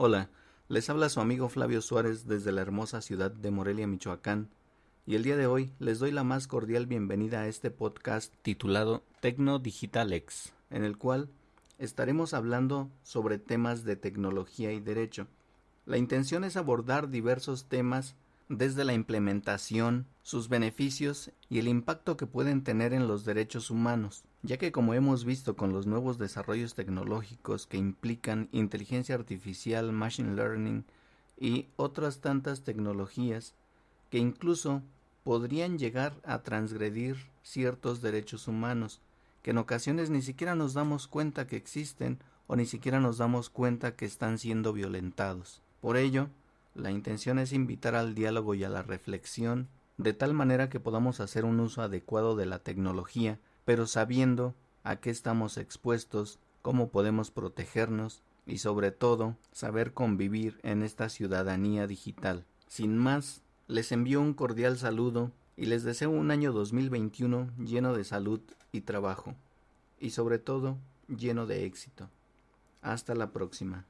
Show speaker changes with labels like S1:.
S1: Hola, les habla su amigo Flavio Suárez desde la hermosa ciudad de Morelia, Michoacán, y el día de hoy les doy la más cordial bienvenida a este podcast titulado Tecno Digital X, en el cual estaremos hablando sobre temas de tecnología y derecho. La intención es abordar diversos temas desde la implementación, sus beneficios y el impacto que pueden tener en los derechos humanos, ya que como hemos visto con los nuevos desarrollos tecnológicos que implican inteligencia artificial, machine learning y otras tantas tecnologías que incluso podrían llegar a transgredir ciertos derechos humanos, que en ocasiones ni siquiera nos damos cuenta que existen o ni siquiera nos damos cuenta que están siendo violentados. Por ello, la intención es invitar al diálogo y a la reflexión de tal manera que podamos hacer un uso adecuado de la tecnología, pero sabiendo a qué estamos expuestos, cómo podemos protegernos y sobre todo saber convivir en esta ciudadanía digital. Sin más, les envío un cordial saludo y les deseo un año 2021 lleno de salud y trabajo, y sobre todo lleno de éxito. Hasta la próxima.